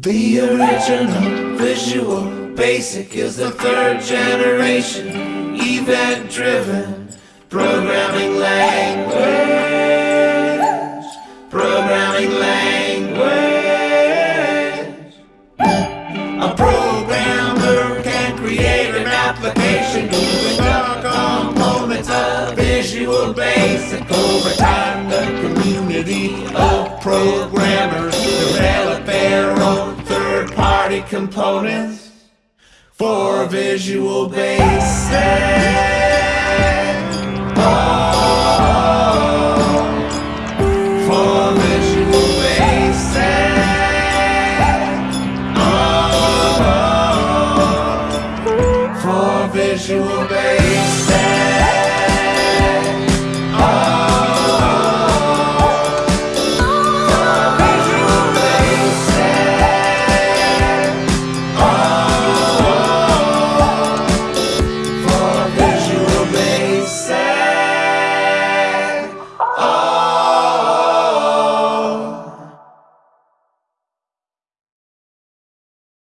The original Visual Basic is the third generation event driven programming language. Programming language. A programmer can create an application using the components of Visual Basic. Over time, the community of programmers third-party components for Visual Basic. Oh, for Visual Basic. Oh, for Visual.